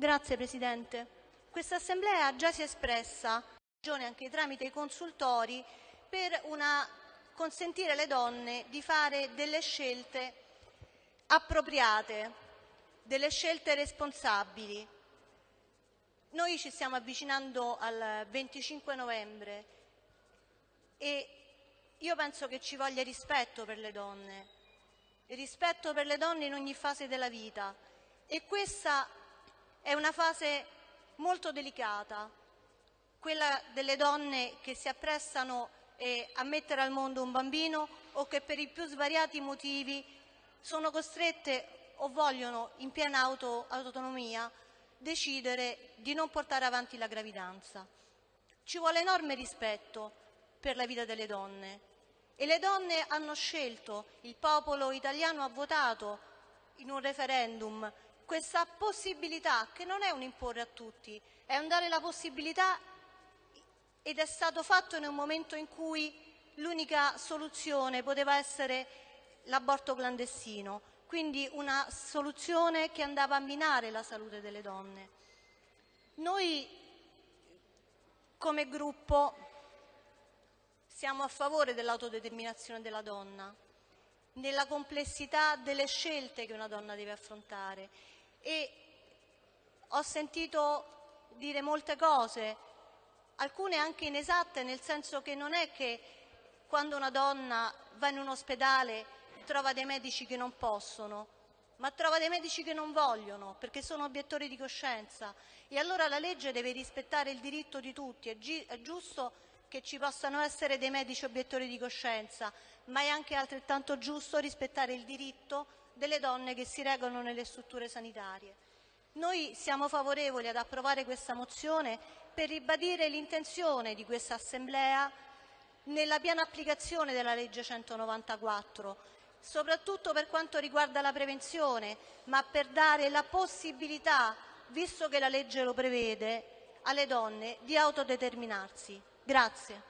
Grazie Presidente. Questa Assemblea già si è espressa anche tramite i consultori per una, consentire alle donne di fare delle scelte appropriate, delle scelte responsabili. Noi ci stiamo avvicinando al 25 novembre e io penso che ci voglia rispetto per le donne, rispetto per le donne in ogni fase della vita e questa è una fase molto delicata, quella delle donne che si apprestano eh, a mettere al mondo un bambino o che per i più svariati motivi sono costrette o vogliono in piena auto, autonomia decidere di non portare avanti la gravidanza. Ci vuole enorme rispetto per la vita delle donne e le donne hanno scelto, il popolo italiano ha votato in un referendum questa possibilità, che non è un imporre a tutti, è un dare la possibilità ed è stato fatto in un momento in cui l'unica soluzione poteva essere l'aborto clandestino, quindi una soluzione che andava a minare la salute delle donne. Noi come gruppo siamo a favore dell'autodeterminazione della donna, nella complessità delle scelte che una donna deve affrontare e ho sentito dire molte cose, alcune anche inesatte, nel senso che non è che quando una donna va in un ospedale trova dei medici che non possono, ma trova dei medici che non vogliono perché sono obiettori di coscienza e allora la legge deve rispettare il diritto di tutti. È, è giusto che ci possano essere dei medici obiettori di coscienza, ma è anche altrettanto giusto rispettare il diritto delle donne che si regolano nelle strutture sanitarie. Noi siamo favorevoli ad approvare questa mozione per ribadire l'intenzione di questa Assemblea nella piena applicazione della legge 194, soprattutto per quanto riguarda la prevenzione, ma per dare la possibilità, visto che la legge lo prevede, alle donne di autodeterminarsi. Grazie.